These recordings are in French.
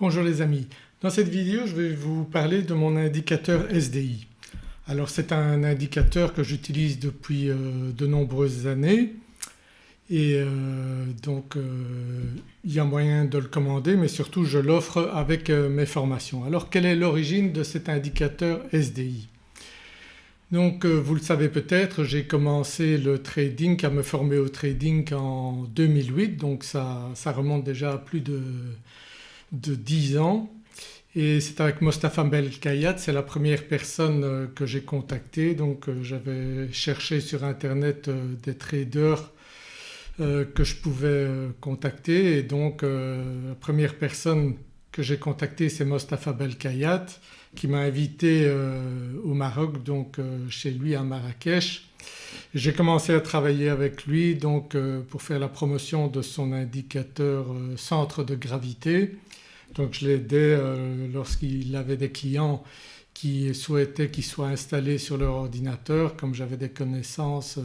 Bonjour les amis, dans cette vidéo je vais vous parler de mon indicateur SDI. Alors c'est un indicateur que j'utilise depuis euh, de nombreuses années et euh, donc euh, il y a moyen de le commander mais surtout je l'offre avec mes formations. Alors quelle est l'origine de cet indicateur SDI donc vous le savez peut-être j'ai commencé le trading, à me former au trading en 2008 donc ça, ça remonte déjà à plus de, de 10 ans. Et c'est avec Mostafa Belkayat, c'est la première personne euh, que j'ai contactée. Donc euh, j'avais cherché sur internet euh, des traders que je pouvais contacter. Et donc la première personne que j'ai contactée c'est Mostafa Belkayat qui m'a invité au Maroc donc chez lui à Marrakech. J'ai commencé à travailler avec lui donc pour faire la promotion de son indicateur centre de gravité donc je l'aidais lorsqu'il avait des clients qui souhaitaient qu'il soit installé sur leur ordinateur comme j'avais des connaissances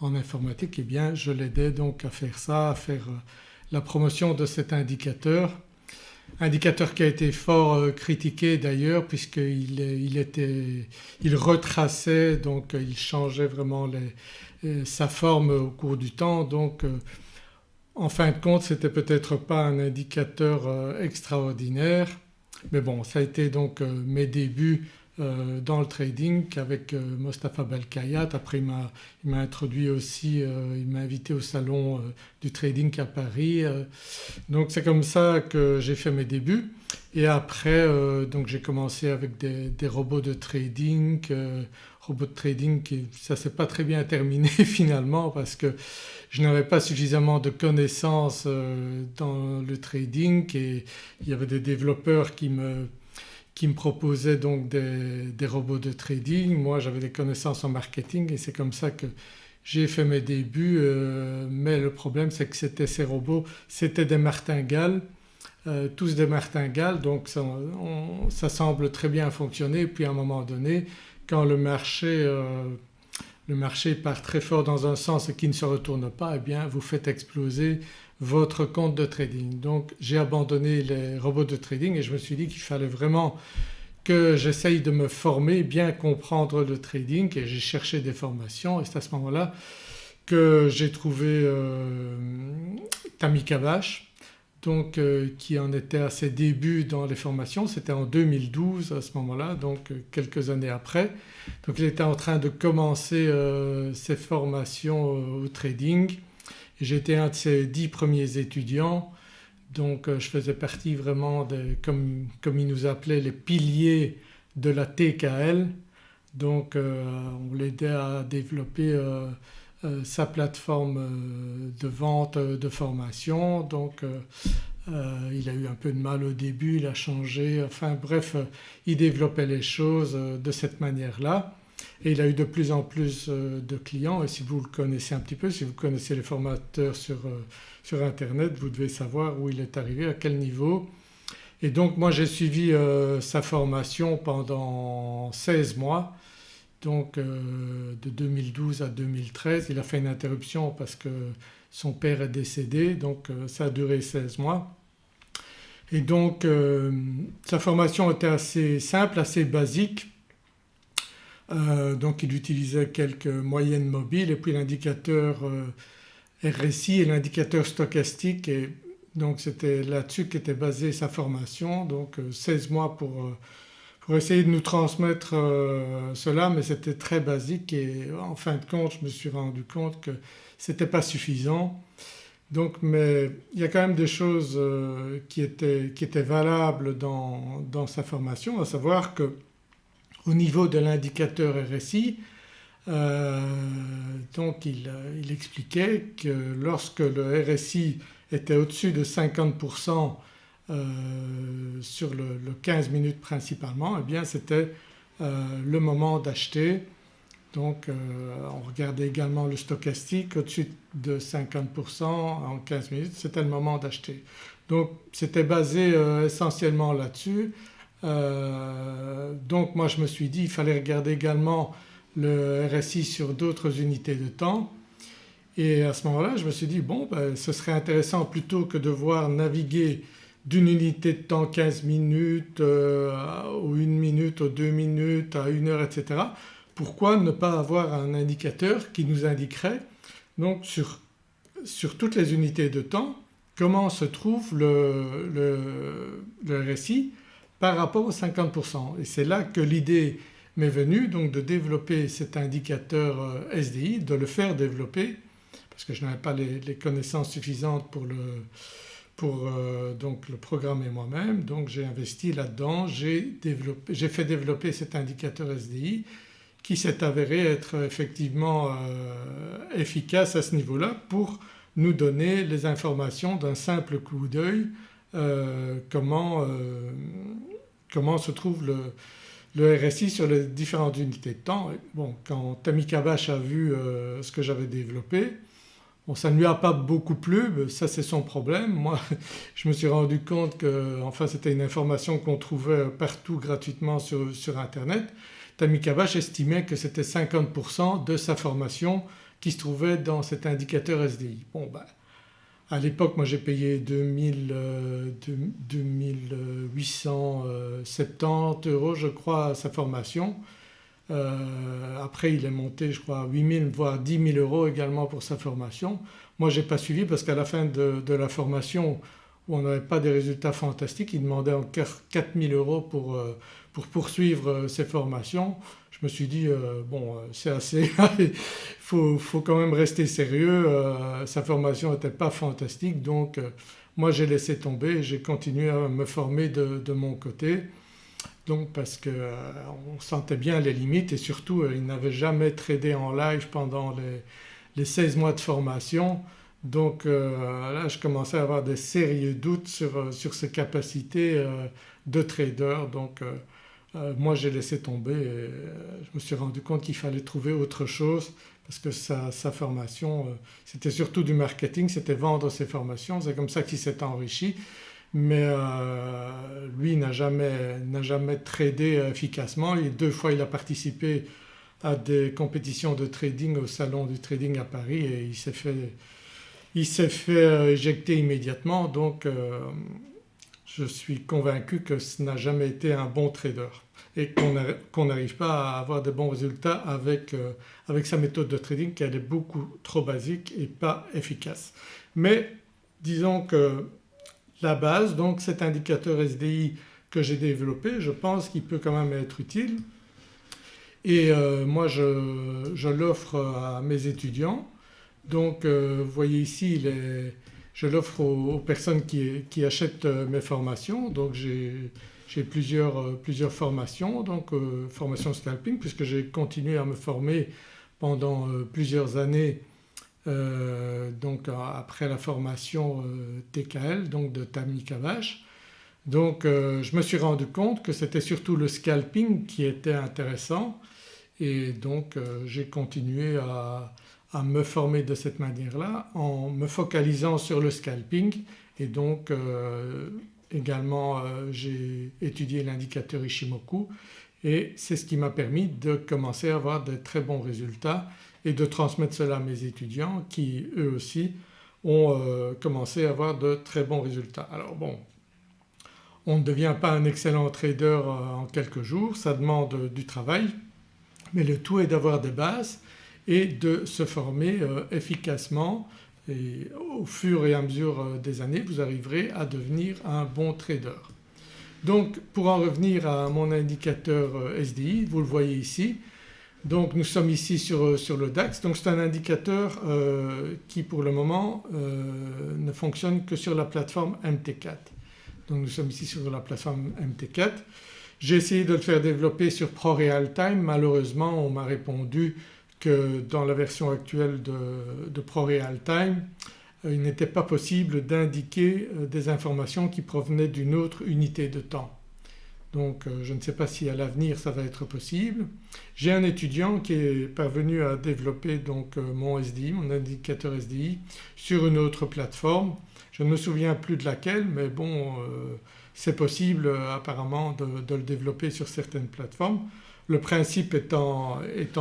en informatique eh bien je l'aidais donc à faire ça, à faire la promotion de cet indicateur. Indicateur qui a été fort critiqué d'ailleurs puisqu'il il il retraçait donc il changeait vraiment sa forme au cours du temps donc en fin de compte c'était peut-être pas un indicateur extraordinaire mais bon ça a été donc mes débuts euh, dans le trading avec euh, Mostafa Belkayat. Après il m'a introduit aussi, euh, il m'a invité au salon du trading à Paris. donc c'est comme ça que j'ai fait mes débuts et après donc j'ai commencé avec des, robots de trading, robots de trading qui ça s'est pas très bien terminé finalement parce que je n'avais pas suffisamment de connaissances dans le trading et il y avait des développeurs qui me qui me proposait donc des, robots de trading. Moi j'avais des connaissances en marketing et c'est comme ça que j'ai fait mes débuts euh, mais le problème c'est que c'était ces robots, c'était des martingales, euh, tous des martingales donc ça, semble très bien fonctionner puis à un moment donné quand le marché, euh, le marché part très fort dans un sens et qui ne se retourne pas eh bien vous faites exploser votre compte de trading. Donc j'ai abandonné les robots de trading et je me suis dit qu'il fallait vraiment que j'essaye de me former, bien comprendre le trading et j'ai cherché des formations et c'est à ce moment-là que j'ai trouvé euh, Tammy donc euh, qui en était à ses débuts dans les formations, c'était en 2012 à ce moment-là donc euh, quelques années après. Donc il était en train de commencer euh, ses formations au trading. J'étais un de ses dix premiers étudiants. Donc je faisais partie vraiment de, comme, comme il nous appelait les piliers de la TKL donc on l'aidait à développer sa plateforme de vente de formation. Donc il a eu un peu de mal au début, il a changé, enfin bref il développait les choses de cette manière-là. Et il a eu de plus en plus euh, de clients. Et si vous le connaissez un petit peu, si vous connaissez les formateurs sur, euh, sur internet vous devez savoir où il est arrivé, à quel niveau. Et donc moi j'ai suivi euh, sa formation pendant 16 mois donc de 2012 à 2013. Il a fait une interruption parce que son père est décédé donc ça a duré 16 mois. Et donc sa formation était assez simple, assez basique euh, donc il utilisait quelques moyennes mobiles et puis l'indicateur euh, RSI et l'indicateur stochastique et donc c'était là-dessus qu'était basée sa formation donc 16 euh, mois pour, pour essayer de nous transmettre cela mais c'était très basique et en fin de compte je me suis rendu compte que c'était pas suffisant. Donc mais il y a quand même des choses qui étaient, qui étaient valables dans, dans, sa formation à savoir que au niveau de l'indicateur RSI euh, donc il, expliquait que lorsque le RSI était au-dessus de 50% euh, sur le, 15 minutes principalement eh bien c'était euh, le moment d'acheter. Donc on regardait également le stochastique au-dessus de 50% en 15 minutes c'était le moment d'acheter. Donc c'était basé essentiellement là-dessus euh, donc moi je me suis dit il fallait regarder également le RSI sur d'autres unités de temps et à ce moment-là je me suis dit bon ben, ce serait intéressant plutôt que de voir naviguer d'une unité de temps 15 minutes ou 1 minute ou 2 minutes à 1 heure etc. Pourquoi ne pas avoir un indicateur qui nous indiquerait donc sur, sur toutes les unités de temps comment se trouve le, le, RSI par rapport aux 50%. Et c'est là que l'idée m'est venue donc de développer cet indicateur euh, SDI, de le faire développer parce que je n'avais pas les, connaissances suffisantes pour le, pour euh, donc le programmer moi-même donc j'ai investi là-dedans, j'ai fait développer cet indicateur SDI qui s'est avéré être effectivement euh, efficace à ce niveau-là pour nous donner les informations d'un simple coup d'œil comment comment se trouve le, RSI sur les différentes unités de temps. Bon quand Tammy Kabash a vu euh, ce que j'avais développé bon ça ne lui a pas beaucoup plu, ça c'est son problème. Moi je me suis rendu compte que enfin c'était une information qu'on trouvait partout gratuitement sur, sur internet. Tammy Kabash estimait que c'était 50% de sa formation qui se trouvait dans cet indicateur SDI. Bon ben à l'époque moi j'ai payé 2000, 2870 euros je crois à sa formation. Euh, après il est monté je crois à 8000 voire 10 000 euros également pour sa formation. Moi j'ai pas suivi parce qu'à la fin de, la formation où on n'avait pas des résultats fantastiques il demandait encore 4000 euros pour, euh, pour poursuivre euh, ses formations. Je me suis dit bon c'est assez, il faut, quand même rester sérieux, sa formation n'était pas fantastique donc moi j'ai laissé tomber j'ai continué à me former de, mon côté donc parce qu'on sentait bien les limites et surtout il n'avait jamais tradé en live pendant les, les 16 mois de formation. Donc là je commençais à avoir des sérieux doutes sur, sur ses capacités de trader. Donc euh, moi j'ai laissé tomber et euh, je me suis rendu compte qu'il fallait trouver autre chose parce que sa, formation euh, c'était surtout du marketing, c'était vendre ses formations, c'est comme ça qu'il s'est enrichi mais lui n'a jamais, jamais tradé efficacement deux fois il a participé à des compétitions de trading au salon du trading à Paris et il s'est fait, il fait éjecter immédiatement donc je suis convaincu que ce n'a jamais été un bon trader et qu'on n'arrive pas à avoir de bons résultats avec, euh, avec sa méthode de trading qui est beaucoup trop basique et pas efficace. Mais disons que la base. Donc cet indicateur SDI que j'ai développé je pense qu'il peut quand même être utile. Et euh, moi je, l'offre à mes étudiants. Donc euh, vous voyez ici je l'offre aux, personnes qui, achètent mes formations. Donc j'ai plusieurs, euh, formations. Donc euh, formation scalping puisque j'ai continué à me former pendant euh, plusieurs années donc après la formation TKL donc de Tammy Kavash. Donc je me suis rendu compte que c'était surtout le scalping qui était intéressant. Et donc j'ai continué à, à, me former de cette manière-là en me focalisant sur le scalping. Et donc Également euh, j'ai étudié l'indicateur Ishimoku et c'est ce qui m'a permis de commencer à avoir de très bons résultats et de transmettre cela à mes étudiants qui eux aussi ont euh, commencé à avoir de très bons résultats. Alors bon on ne devient pas un excellent trader euh, en quelques jours, ça demande du travail mais le tout est d'avoir des bases et de se former efficacement et au fur et à mesure euh, des années vous arriverez à devenir un bon trader. Donc pour en revenir à mon indicateur euh, SDI, vous le voyez ici, donc nous sommes ici sur, euh, le DAX donc c'est un indicateur qui pour le moment ne fonctionne que sur la plateforme MT4. Donc nous sommes ici sur la plateforme MT4. J'ai essayé de le faire développer sur ProRealTime, malheureusement on m'a répondu que dans la version actuelle de, de ProRealTime euh, il n'était pas possible d'indiquer euh, des informations qui provenaient d'une autre unité de temps. Donc euh, je ne sais pas si à l'avenir ça va être possible. J'ai un étudiant qui est parvenu à développer donc mon SDI, mon indicateur SDI sur une autre plateforme. Je ne me souviens plus de laquelle mais bon c'est possible apparemment de, le développer sur certaines plateformes. Le principe étant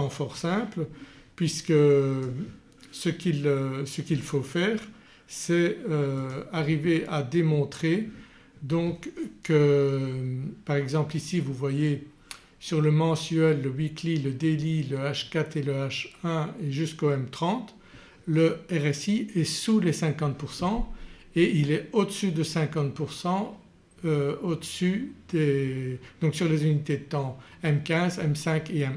fort simple puisque ce qu'il faut faire c'est euh, arriver à démontrer donc que par exemple ici vous voyez sur le mensuel, le weekly, le daily, le H4 et le H1 et jusqu'au M30 le RSI est sous les 50% et il est au-dessus de 50% euh, au-dessus des donc sur les unités de temps M15, M5 et M1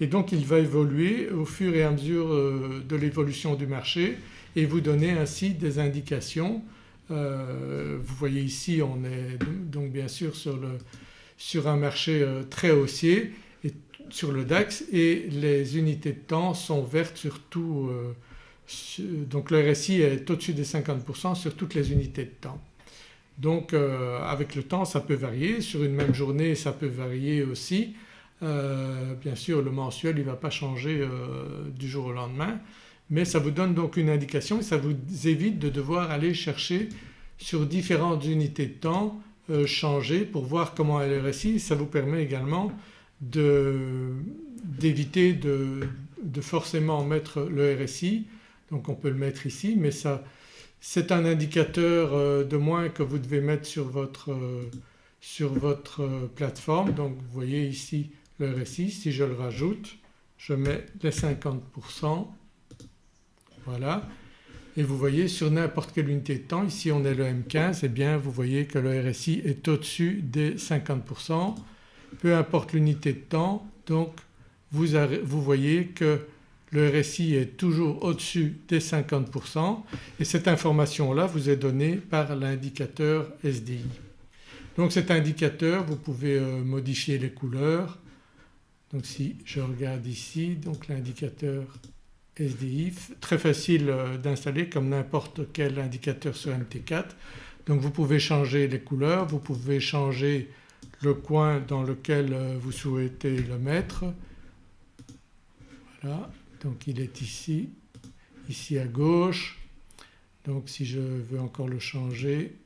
et donc il va évoluer au fur et à mesure euh, de l'évolution du marché et vous donner ainsi des indications. Euh, vous voyez ici on est donc bien sûr sur, le, sur un marché très haussier et sur le DAX et les unités de temps sont vertes sur tout donc le RSI est au-dessus des 50% sur toutes les unités de temps. Donc euh, avec le temps ça peut varier, sur une même journée ça peut varier aussi. Euh, bien sûr le mensuel il ne va pas changer euh, du jour au lendemain mais ça vous donne donc une indication et ça vous évite de devoir aller chercher sur différentes unités de temps changer pour voir comment est le RSI. Ça vous permet également d'éviter de, de, forcément mettre le RSI donc on peut le mettre ici mais ça c'est un indicateur euh, de moins que vous devez mettre sur votre, euh, sur votre euh, plateforme. Donc vous voyez ici le RSI, si je le rajoute je mets les 50% voilà et vous voyez sur n'importe quelle unité de temps, ici on est le M15 et eh bien vous voyez que le RSI est au-dessus des 50%. Peu importe l'unité de temps donc vous, vous voyez que le RSI est toujours au-dessus des 50% et cette information-là vous est donnée par l'indicateur SDI. Donc cet indicateur vous pouvez euh, modifier les couleurs. Donc si je regarde ici donc l'indicateur SDI très facile euh, d'installer comme n'importe quel indicateur sur MT4. Donc vous pouvez changer les couleurs, vous pouvez changer le coin dans lequel euh, vous souhaitez le mettre. Voilà donc il est ici, ici à gauche. Donc si je veux encore le changer,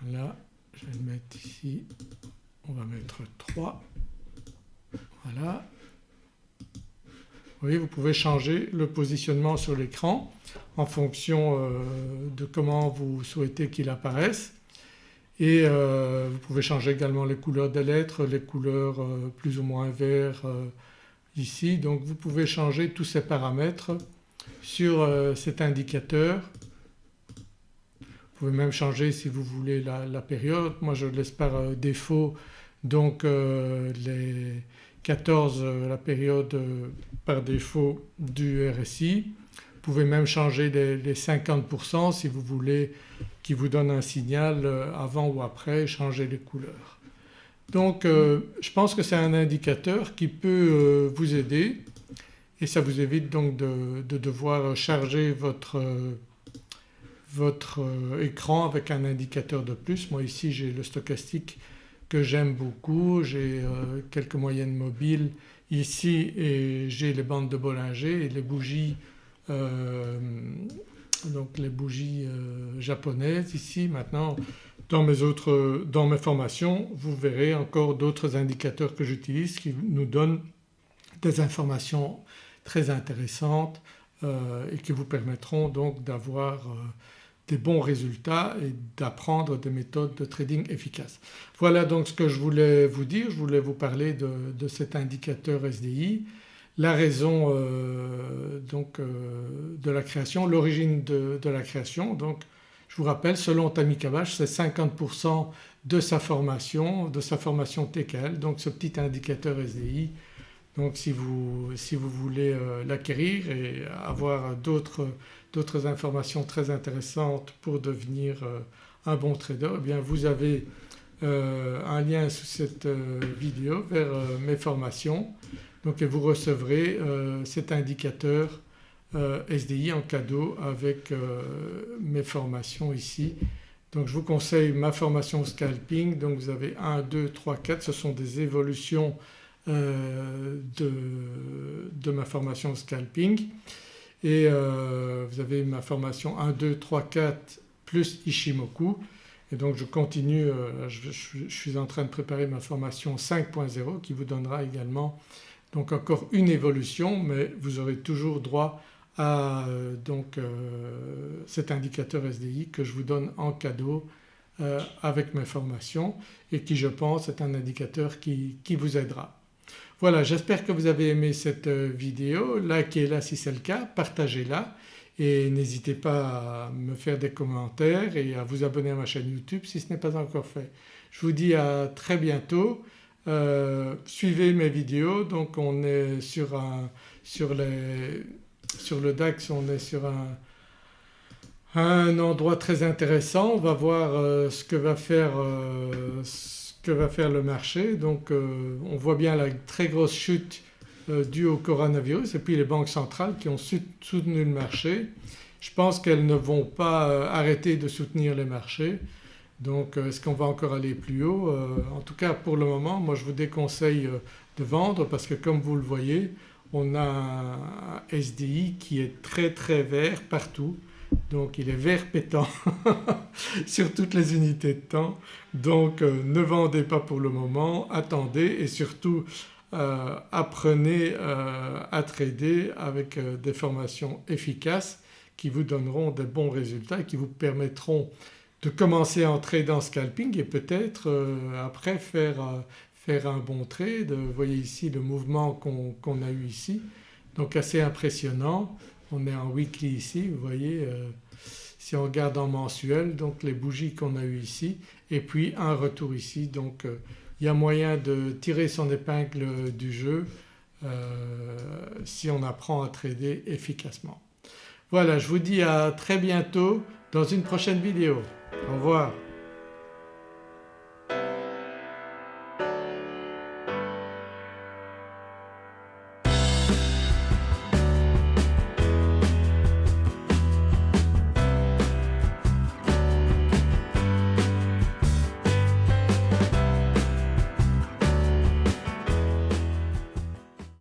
voilà, je vais le mettre ici, on va mettre 3, voilà. Voyez vous pouvez changer le positionnement sur l'écran en fonction euh, de comment vous souhaitez qu'il apparaisse et euh, vous pouvez changer également les couleurs des lettres, les couleurs euh, plus ou moins vert ici donc vous pouvez changer tous ces paramètres sur cet indicateur. Vous pouvez même changer si vous voulez la, période, moi je laisse par défaut donc les 14 la période par défaut du RSI. Vous pouvez même changer les, les 50% si vous voulez qui vous donne un signal euh, avant ou après, changer les couleurs. Donc euh, je pense que c'est un indicateur qui peut euh, vous aider et ça vous évite donc de, devoir charger votre, votre écran avec un indicateur de plus. Moi ici j'ai le stochastique que j'aime beaucoup, j'ai quelques moyennes mobiles ici et j'ai les bandes de Bollinger et les bougies donc les bougies euh, japonaises ici. Maintenant dans mes autres dans mes formations vous verrez encore d'autres indicateurs que j'utilise qui nous donnent des informations très intéressantes euh, et qui vous permettront donc d'avoir euh, des bons résultats et d'apprendre des méthodes de trading efficaces. Voilà donc ce que je voulais vous dire, je voulais vous parler de, de cet indicateur SDI la raison euh, donc euh, de la création, l'origine de, la création. Donc je vous rappelle selon Tammy Kabash c'est 50% de sa formation, de sa formation TKL donc ce petit indicateur SDI. Donc si vous, si vous voulez euh, l'acquérir et avoir d'autres informations très intéressantes pour devenir un bon trader eh bien vous avez un lien sous cette vidéo vers mes formations. Donc vous recevrez euh, cet indicateur euh, SDI en cadeau avec euh, mes formations ici. Donc je vous conseille ma formation scalping. Donc vous avez 1, 2, 3, 4 ce sont des évolutions de, de, ma formation scalping et vous avez ma formation 1, 2, 3, 4 plus Ishimoku et donc je continue, je, je, suis en train de préparer ma formation 5.0 qui vous donnera également donc encore une évolution mais vous aurez toujours droit à donc cet indicateur SDI que je vous donne en cadeau avec mes formations et qui je pense est un indicateur qui vous aidera. Voilà j'espère que vous avez aimé cette vidéo, likez-la si c'est le cas, partagez-la et n'hésitez pas à me faire des commentaires et à vous abonner à ma chaîne YouTube si ce n'est pas encore fait. Je vous dis à très bientôt, euh, suivez mes vidéos. Donc on est sur, un, sur, le DAX on est sur un, endroit très intéressant, on va voir euh, ce, que va faire, euh, que va faire le marché. Donc on voit bien la très grosse chute euh, dû au coronavirus et puis les banques centrales qui ont soutenu le marché. Je pense qu'elles ne vont pas euh, arrêter de soutenir les marchés. Donc euh, est-ce qu'on va encore aller plus haut? En tout cas pour le moment moi je vous déconseille de vendre parce que comme vous le voyez on a un SDI qui est très très vert partout donc il est vert pétant sur toutes les unités de temps donc ne vendez pas pour le moment, attendez et surtout euh, apprenez euh, à trader avec euh, des formations efficaces qui vous donneront des bons résultats et qui vous permettront de commencer à entrer dans scalping et peut-être après faire, faire, un bon trade. Vous voyez ici le mouvement qu'on a eu ici donc assez impressionnant. On est en weekly ici vous voyez si on regarde en mensuel donc les bougies qu'on a eues ici et puis un retour ici donc il y a moyen de tirer son épingle du jeu euh, si on apprend à trader efficacement. Voilà je vous dis à très bientôt dans une prochaine vidéo. Au revoir.